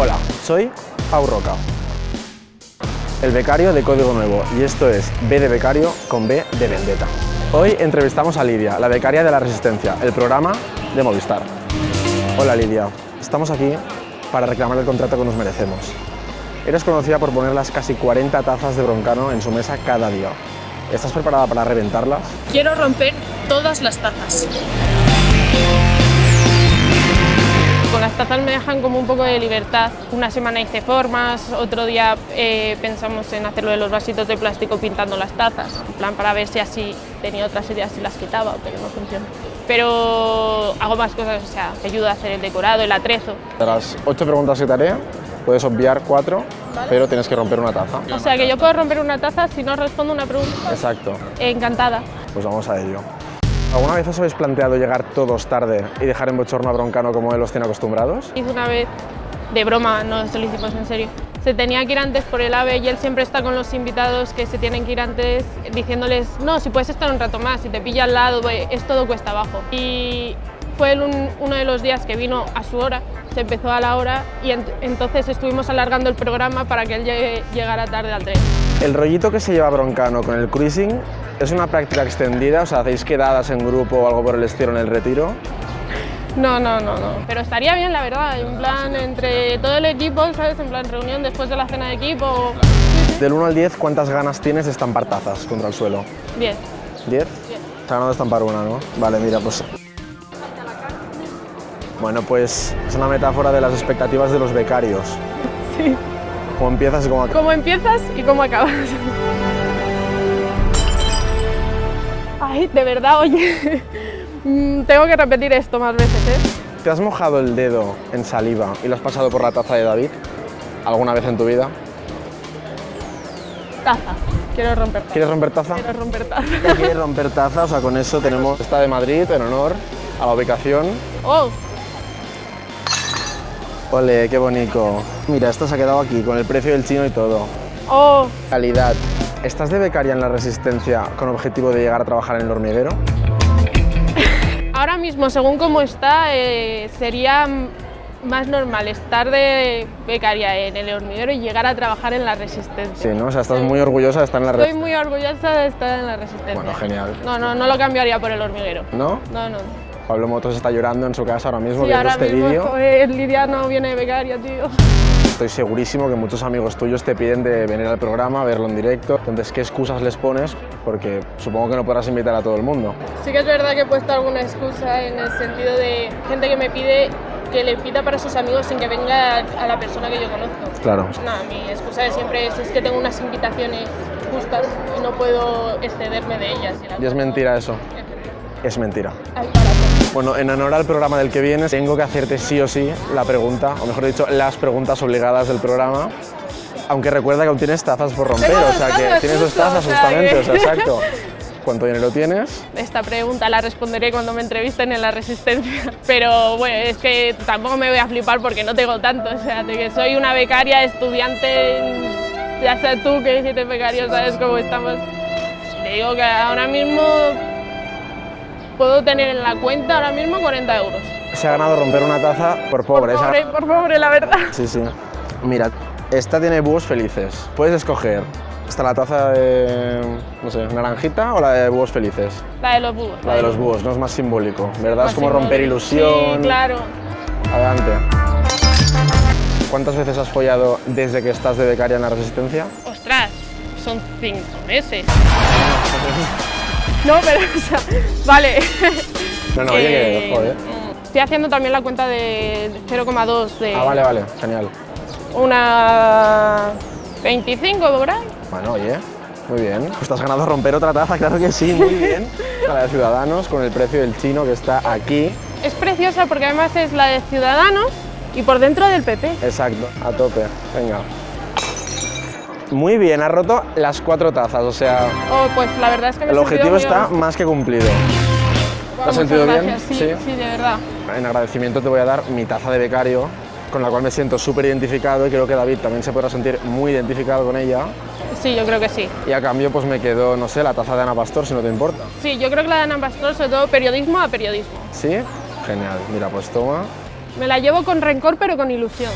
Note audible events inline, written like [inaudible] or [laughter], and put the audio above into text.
Hola, soy Pau Roca, el becario de Código Nuevo y esto es B de becario con B de vendetta. Hoy entrevistamos a Lidia, la becaria de la Resistencia, el programa de Movistar. Hola Lidia, estamos aquí para reclamar el contrato que nos merecemos. Eres conocida por poner las casi 40 tazas de broncano en su mesa cada día. ¿Estás preparada para reventarlas? Quiero romper todas las tazas. Me dejan como un poco de libertad. Una semana hice formas, otro día eh, pensamos en hacerlo de los vasitos de plástico pintando las tazas, en plan para ver si así tenía otras ideas y las quitaba, pero no funciona. Pero hago más cosas, o sea, te ayuda a hacer el decorado, el atrezo. De las 8 preguntas te haré, puedes obviar 4, pero tienes que romper una taza. O sea que yo puedo romper una taza si no respondo una pregunta. Exacto, Encantada. pues vamos a ello. ¿Alguna vez os habéis planteado llegar todos tarde y dejar en bochorno a Broncano como él los tiene acostumbrados? Hice una vez de broma, no se lo hicimos en serio. Se tenía que ir antes por el AVE y él siempre está con los invitados que se tienen que ir antes diciéndoles no, si puedes estar un rato más, si te pilla al lado, es todo cuesta abajo. Y fue uno de los días que vino a su hora, se empezó a la hora y ent- entonces estuvimos alargando el programa para que él llegara tarde al tren. El rollito que se lleva Broncano con el cruising es una práctica extendida, o sea, hacéis quedadas en grupo o algo por el estilo en el retiro. No, no, no, no. Pero estaría bien, la verdad, en plan entre todo el equipo, ¿sabes? En plan reunión después de la cena de equipo. Del 1 al 10, ¿cuántas ganas tienes de estampar tazas contra el suelo? Bien. ¿10? Bien. Está ganando estampar una, ¿no? Vale, mira, pues... Bueno, pues es una metáfora de las expectativas de los becarios. Sí. Cómo empiezas y cómo acabas. ¿Cómo empiezas y cómo acabas? Ay, de verdad, oye, mm, tengo que repetir esto más veces, ¿eh? ¿Te has mojado el dedo en saliva y lo has pasado por la taza de David? ¿Alguna vez en tu vida? Taza, quiero romper taza. ¿Quieres romper taza? Quiero romper taza. ¿Quieres romper taza? O sea, con eso tenemos esta de Madrid en honor a la ubicación. Oh, Ole, qué bonito. Mira, esta se ha quedado aquí, con el precio del chino y todo. oh, Calidad. ¿Estás de becaria en la Resistencia con objetivo de llegar a trabajar en el hormiguero? [laughs] ahora mismo, según cómo está, eh, sería más normal estar de becaria en el hormiguero y llegar a trabajar en la resistencia. Sí, ¿no? O sea, estás muy orgullosa de estar en la Estoy Resistencia. muy orgullosa de estar en la resistencia. Bueno, genial. No, no, no lo cambiaría por el hormiguero. ¿No? No, no. Pablo Motos está llorando en su casa ahora mismo Sí, viendo ahora este vídeo. Lidia no viene de becaria, tío. Estoy segurísimo que muchos amigos tuyos te piden de venir al programa, verlo en directo. Entonces, ¿qué excusas les pones? Porque supongo que no podrás invitar a todo el mundo. Sí que es verdad que he puesto alguna excusa en el sentido de gente que me pide que le pida para sus amigos sin que venga a la persona que yo conozco. Claro. Nada, mi excusa de siempre es, es que tengo unas invitaciones justas y no puedo excederme de ellas. Y Y es mentira eso. Es mentira. Ay, para. Bueno, en honor al programa del que vienes, tengo que hacerte sí o sí la pregunta, o mejor dicho, las preguntas obligadas del programa. Aunque recuerda que aún tienes tazas por romper, o sea que tienes dos tazas justamente, o sea, exacto. ¿Cuánto dinero tienes? Esta pregunta la responderé cuando me entrevisten en la Resistencia. [laughs] Pero bueno, es que tampoco me voy a flipar porque no tengo tanto. O sea, de que soy una becaria, estudiante, ya sabes tú que si eres becario sabes cómo estamos. Te digo que ahora mismo puedo tener en la cuenta ahora mismo 40 euros. Se ha ganado romper una taza por pobre. por pobre, por pobre, la verdad. Sí, sí. Mira, esta tiene búhos felices. Puedes escoger. ¿Está la taza de, no sé, naranjita o la de búhos felices? La de los búhos. La de los búhos, no es más simbólico, ¿verdad? Más es como romper ilusión. Sí, claro. Adelante. ¿Cuántas veces has follado desde que estás de becaria en la Resistencia? Ostras, son cinco meses. [laughs] No, pero, [laughs] o sea, vale. [laughs] No, no, oye, que Eh, joder. Estoy haciendo también la cuenta de 0,2 de Ah, vale, vale, genial. una 25 por ahí. Bueno, oye, muy bien. Pues te has ganado romper otra taza, claro que sí, muy bien. [laughs] La de Ciudadanos, con el precio del chino que está aquí. Es preciosa porque además es la de Ciudadanos y por dentro del PP. Exacto, a tope. Venga. Muy bien, has roto las cuatro tazas, o sea, Oh, pues la verdad es que me he el objetivo está más que cumplido. ¿Te has sentido bien? Sí, Sí. sí, de verdad. En agradecimiento te voy a dar mi taza de becario, con la cual me siento súper identificado y creo que David también se podrá sentir muy identificado con ella. Sí, yo creo que sí. Y a cambio pues me quedo, no sé, la taza de Ana Pastor, si no te importa. Sí, yo creo que la de Ana Pastor, sobre todo periodismo a periodismo. ¿Sí? Genial. Mira, pues toma. Me la llevo con rencor pero con ilusión.